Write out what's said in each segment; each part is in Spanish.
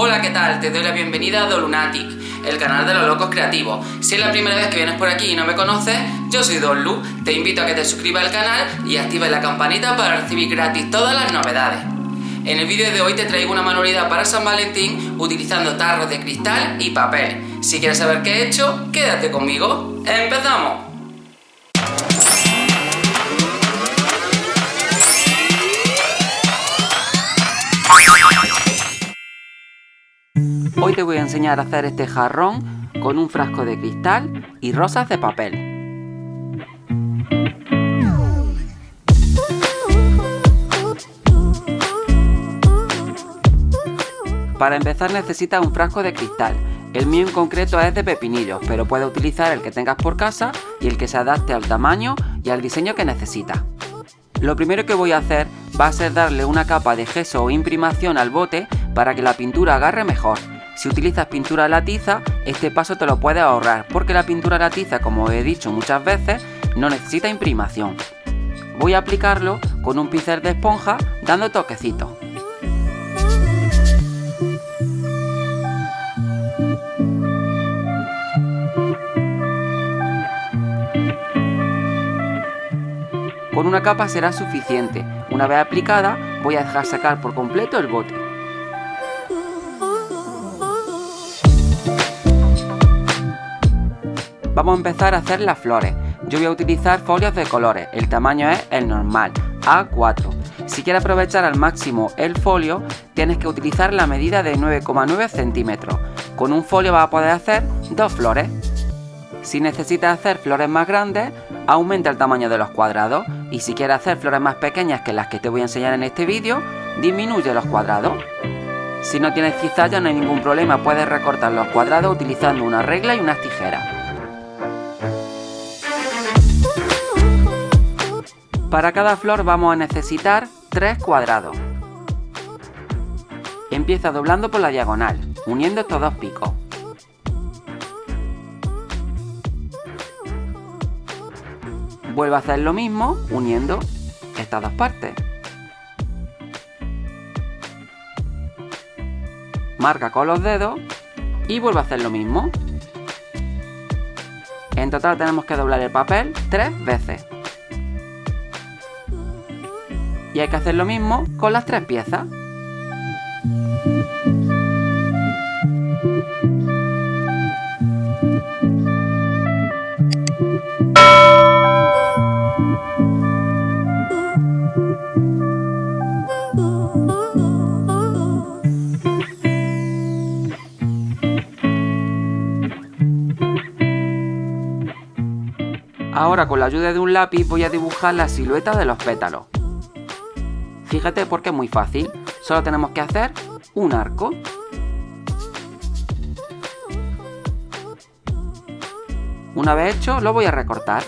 Hola, ¿qué tal? Te doy la bienvenida a Dolunatic, el canal de los locos creativos. Si es la primera vez que vienes por aquí y no me conoces, yo soy Don Lu. Te invito a que te suscribas al canal y actives la campanita para recibir gratis todas las novedades. En el vídeo de hoy te traigo una manualidad para San Valentín utilizando tarros de cristal y papel. Si quieres saber qué he hecho, quédate conmigo. ¡Empezamos! Hoy te voy a enseñar a hacer este jarrón con un frasco de cristal y rosas de papel. Para empezar necesitas un frasco de cristal. El mío en concreto es de pepinillos, pero puedes utilizar el que tengas por casa y el que se adapte al tamaño y al diseño que necesitas. Lo primero que voy a hacer va a ser darle una capa de gesso o imprimación al bote para que la pintura agarre mejor. Si utilizas pintura a la tiza, este paso te lo puedes ahorrar, porque la pintura a la tiza, como he dicho muchas veces, no necesita imprimación. Voy a aplicarlo con un pincel de esponja dando toquecitos. Con una capa será suficiente. Una vez aplicada, voy a dejar sacar por completo el bote. Vamos a empezar a hacer las flores. Yo voy a utilizar folios de colores. El tamaño es el normal, A4. Si quieres aprovechar al máximo el folio, tienes que utilizar la medida de 9,9 centímetros. Con un folio vas a poder hacer dos flores. Si necesitas hacer flores más grandes, aumenta el tamaño de los cuadrados y si quieres hacer flores más pequeñas que las que te voy a enseñar en este vídeo, disminuye los cuadrados. Si no tienes cizalla no hay ningún problema, puedes recortar los cuadrados utilizando una regla y unas tijeras. Para cada flor vamos a necesitar 3 cuadrados. Empieza doblando por la diagonal, uniendo estos dos picos. Vuelve a hacer lo mismo uniendo estas dos partes. Marca con los dedos y vuelve a hacer lo mismo. En total tenemos que doblar el papel tres veces. Y hay que hacer lo mismo con las tres piezas. Ahora con la ayuda de un lápiz voy a dibujar la silueta de los pétalos. Fíjate porque es muy fácil, solo tenemos que hacer un arco. Una vez hecho lo voy a recortar.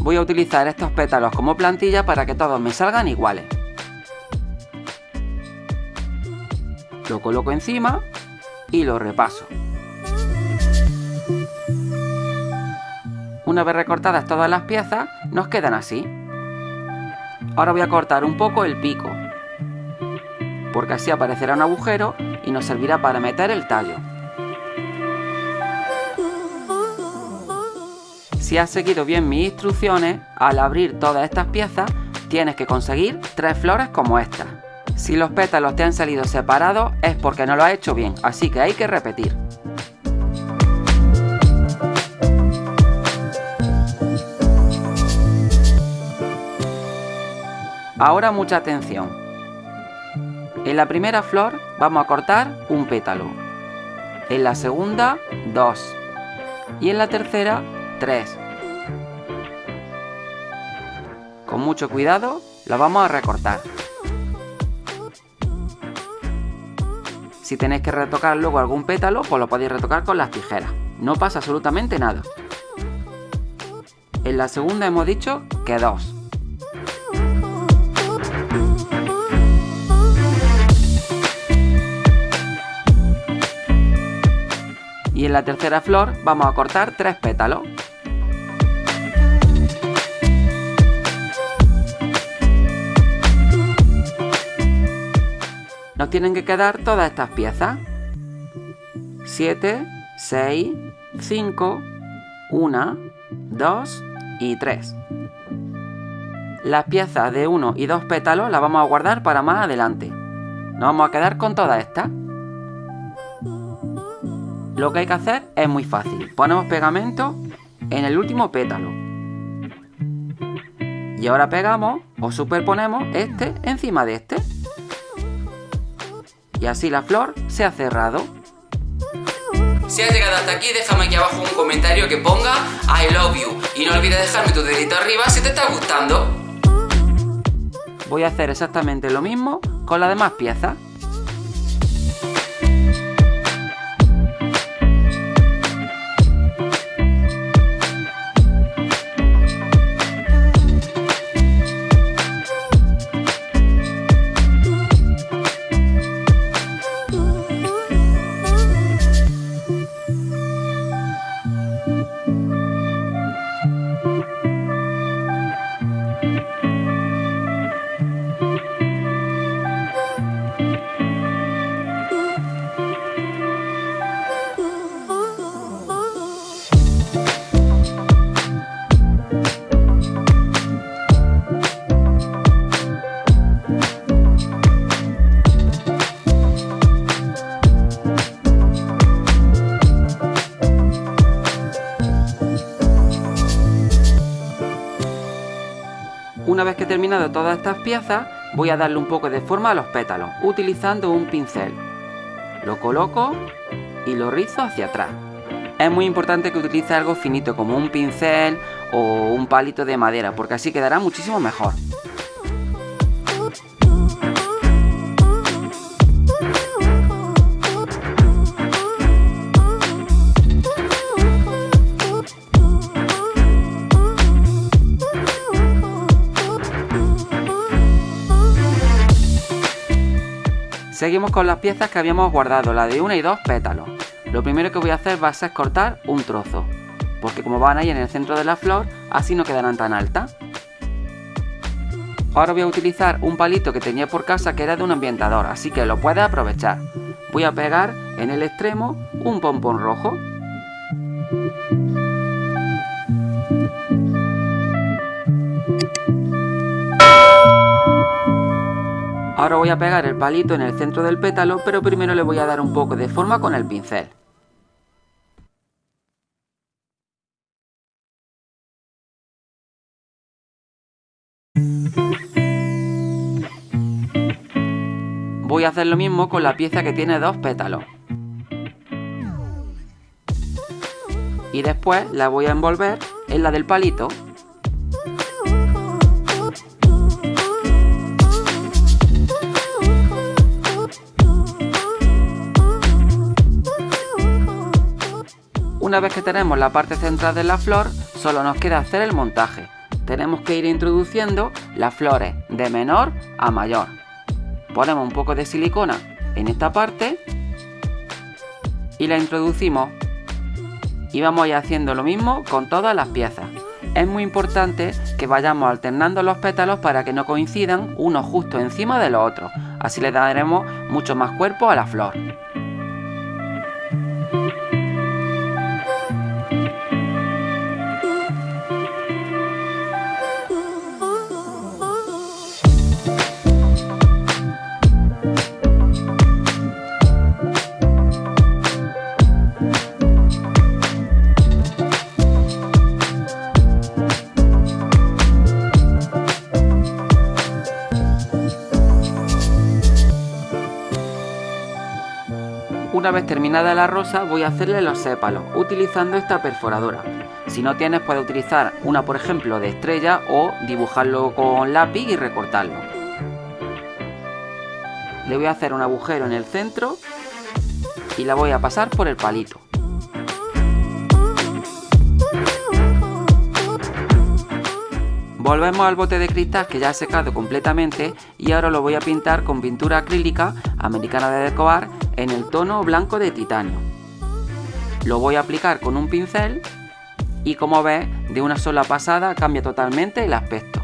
Voy a utilizar estos pétalos como plantilla para que todos me salgan iguales. lo coloco encima y lo repaso. Una vez recortadas todas las piezas, nos quedan así. Ahora voy a cortar un poco el pico, porque así aparecerá un agujero y nos servirá para meter el tallo. Si has seguido bien mis instrucciones, al abrir todas estas piezas, tienes que conseguir tres flores como estas. Si los pétalos te han salido separados es porque no lo has hecho bien, así que hay que repetir. Ahora mucha atención. En la primera flor vamos a cortar un pétalo. En la segunda, dos. Y en la tercera, tres. Con mucho cuidado la vamos a recortar. Si tenéis que retocar luego algún pétalo, pues lo podéis retocar con las tijeras. No pasa absolutamente nada. En la segunda hemos dicho que dos. Y en la tercera flor vamos a cortar tres pétalos. Nos tienen que quedar todas estas piezas. 7, 6, 5, 1, 2 y 3. Las piezas de 1 y 2 pétalos las vamos a guardar para más adelante. Nos vamos a quedar con todas estas. Lo que hay que hacer es muy fácil. Ponemos pegamento en el último pétalo. Y ahora pegamos o superponemos este encima de este. Y así la flor se ha cerrado. Si has llegado hasta aquí, déjame aquí abajo un comentario que ponga I love you. Y no olvides dejarme tu dedito arriba si te está gustando. Voy a hacer exactamente lo mismo con las demás piezas. Todas estas piezas, voy a darle un poco de forma a los pétalos, utilizando un pincel. Lo coloco y lo rizo hacia atrás. Es muy importante que utilice algo finito como un pincel o un palito de madera, porque así quedará muchísimo mejor. Seguimos con las piezas que habíamos guardado, la de una y dos pétalos. Lo primero que voy a hacer va a ser cortar un trozo, porque como van ahí en el centro de la flor, así no quedarán tan altas. Ahora voy a utilizar un palito que tenía por casa que era de un ambientador, así que lo puedes aprovechar. Voy a pegar en el extremo un pompón rojo. Ahora voy a pegar el palito en el centro del pétalo, pero primero le voy a dar un poco de forma con el pincel. Voy a hacer lo mismo con la pieza que tiene dos pétalos. Y después la voy a envolver en la del palito Una vez que tenemos la parte central de la flor, solo nos queda hacer el montaje. Tenemos que ir introduciendo las flores de menor a mayor. Ponemos un poco de silicona en esta parte y la introducimos. Y vamos a ir haciendo lo mismo con todas las piezas. Es muy importante que vayamos alternando los pétalos para que no coincidan unos justo encima de los otros. Así le daremos mucho más cuerpo a la flor. Una vez terminada la rosa voy a hacerle los sépalos utilizando esta perforadora. Si no tienes puedes utilizar una por ejemplo de estrella o dibujarlo con lápiz y recortarlo. Le voy a hacer un agujero en el centro y la voy a pasar por el palito. Volvemos al bote de cristal que ya ha secado completamente y ahora lo voy a pintar con pintura acrílica americana de decorar en el tono blanco de titanio. Lo voy a aplicar con un pincel y como ves, de una sola pasada cambia totalmente el aspecto,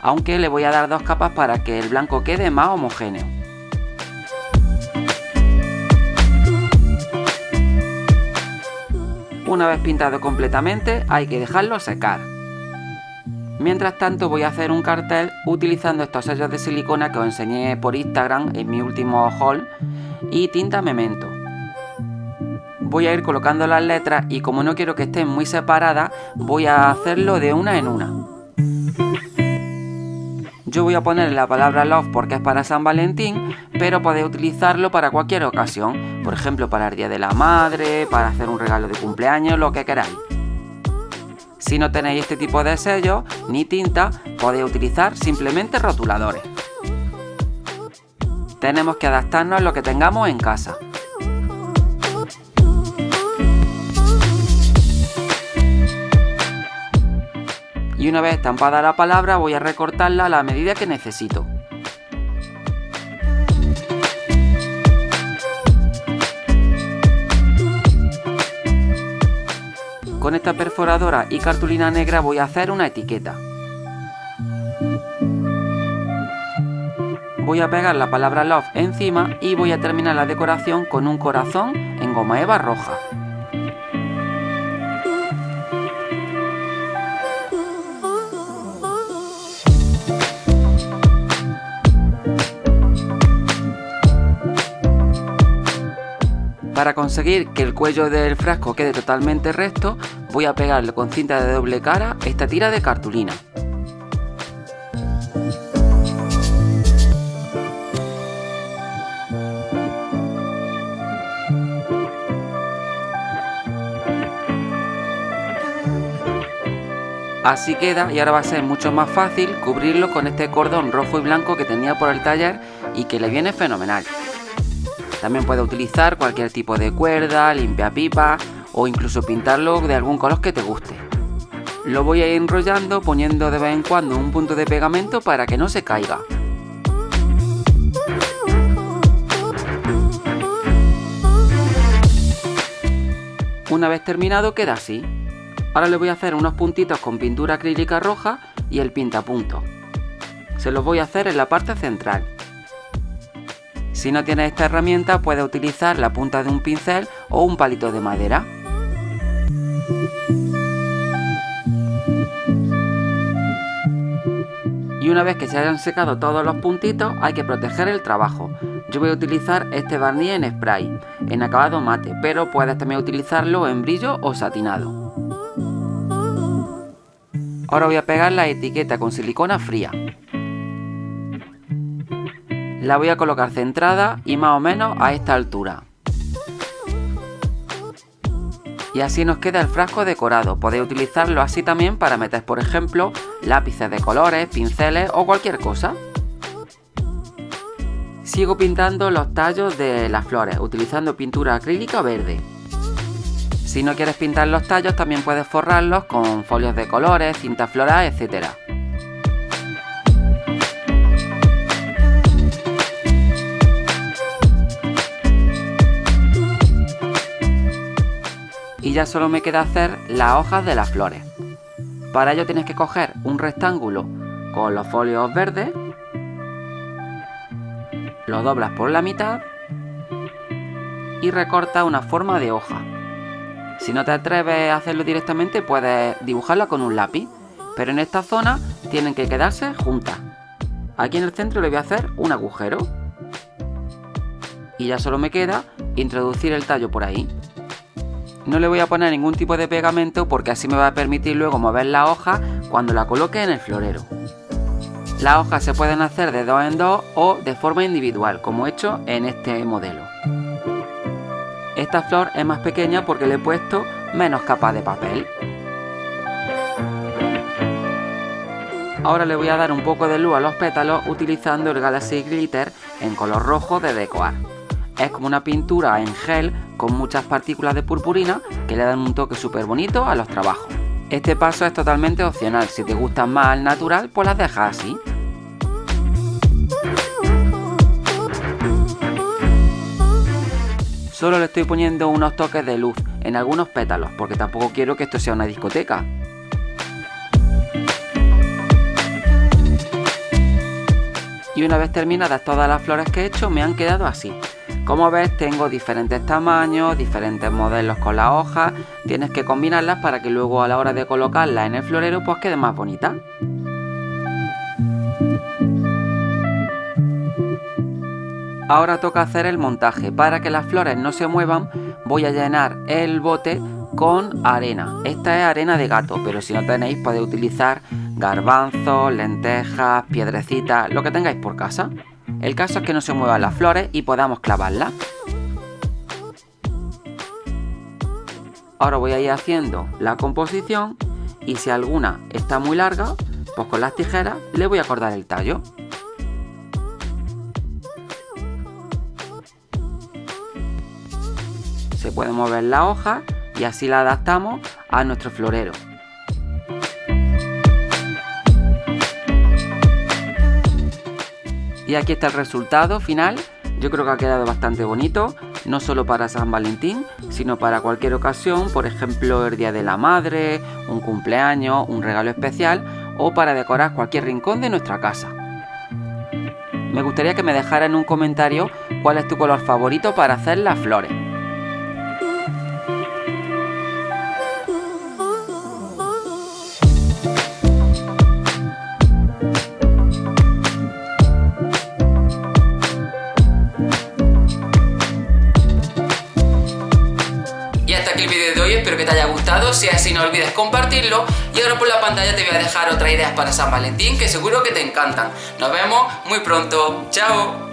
aunque le voy a dar dos capas para que el blanco quede más homogéneo. Una vez pintado completamente hay que dejarlo secar. Mientras tanto voy a hacer un cartel utilizando estos sellos de silicona que os enseñé por Instagram en mi último haul y tinta memento. Voy a ir colocando las letras y como no quiero que estén muy separadas voy a hacerlo de una en una. Yo voy a poner la palabra love porque es para San Valentín, pero podéis utilizarlo para cualquier ocasión, por ejemplo para el Día de la Madre, para hacer un regalo de cumpleaños, lo que queráis. Si no tenéis este tipo de sellos ni tinta, podéis utilizar simplemente rotuladores. Tenemos que adaptarnos a lo que tengamos en casa. Y una vez estampada la palabra voy a recortarla a la medida que necesito. Con esta perforadora y cartulina negra voy a hacer una etiqueta. Voy a pegar la palabra love encima y voy a terminar la decoración con un corazón en goma eva roja. Para conseguir que el cuello del frasco quede totalmente recto, voy a pegarle con cinta de doble cara esta tira de cartulina. Así queda y ahora va a ser mucho más fácil cubrirlo con este cordón rojo y blanco que tenía por el taller y que le viene fenomenal. También puedes utilizar cualquier tipo de cuerda, limpia pipa o incluso pintarlo de algún color que te guste. Lo voy a ir enrollando poniendo de vez en cuando un punto de pegamento para que no se caiga. Una vez terminado queda así. Ahora le voy a hacer unos puntitos con pintura acrílica roja y el pintapunto. Se los voy a hacer en la parte central. Si no tienes esta herramienta puedes utilizar la punta de un pincel o un palito de madera. Y una vez que se hayan secado todos los puntitos hay que proteger el trabajo. Yo voy a utilizar este barniz en spray, en acabado mate, pero puedes también utilizarlo en brillo o satinado. Ahora voy a pegar la etiqueta con silicona fría la voy a colocar centrada y más o menos a esta altura. Y así nos queda el frasco decorado. Podéis utilizarlo así también para meter, por ejemplo, lápices de colores, pinceles o cualquier cosa. Sigo pintando los tallos de las flores, utilizando pintura acrílica verde. Si no quieres pintar los tallos, también puedes forrarlos con folios de colores, cinta floral, etcétera. y ya solo me queda hacer las hojas de las flores. Para ello tienes que coger un rectángulo con los folios verdes, lo doblas por la mitad y recorta una forma de hoja. Si no te atreves a hacerlo directamente puedes dibujarla con un lápiz, pero en esta zona tienen que quedarse juntas. Aquí en el centro le voy a hacer un agujero. Y ya solo me queda introducir el tallo por ahí. No le voy a poner ningún tipo de pegamento porque así me va a permitir luego mover la hoja cuando la coloque en el florero. Las hojas se pueden hacer de dos en dos o de forma individual, como he hecho en este modelo. Esta flor es más pequeña porque le he puesto menos capas de papel. Ahora le voy a dar un poco de luz a los pétalos utilizando el Galaxy Glitter en color rojo de Decoar. Es como una pintura en gel con muchas partículas de purpurina que le dan un toque súper bonito a los trabajos. Este paso es totalmente opcional, si te gusta más al natural pues las dejas así. Solo le estoy poniendo unos toques de luz en algunos pétalos porque tampoco quiero que esto sea una discoteca. Y una vez terminadas todas las flores que he hecho me han quedado así Como ves tengo diferentes tamaños, diferentes modelos con las hojas, tienes que combinarlas para que luego a la hora de colocarlas en el florero pues quede más bonita. Ahora toca hacer el montaje. Para que las flores no se muevan voy a llenar el bote con arena. Esta es arena de gato, pero si no tenéis podéis utilizar garbanzos, lentejas, piedrecitas, lo que tengáis por casa. El caso es que no se muevan las flores y podamos clavarlas. Ahora voy a ir haciendo la composición y si alguna está muy larga, pues con las tijeras le voy a cortar el tallo. Puede mover la hoja y así la adaptamos a nuestro florero. Y aquí está el resultado final. Yo creo que ha quedado bastante bonito, no solo para San Valentín, sino para cualquier ocasión, por ejemplo el Día de la Madre, un cumpleaños, un regalo especial o para decorar cualquier rincón de nuestra casa. Me gustaría que me dejara en un comentario cuál es tu color favorito para hacer las flores. Si así no olvides compartirlo y ahora por la pantalla te voy a dejar otras ideas para San Valentín que seguro que te encantan. Nos vemos muy pronto, chao.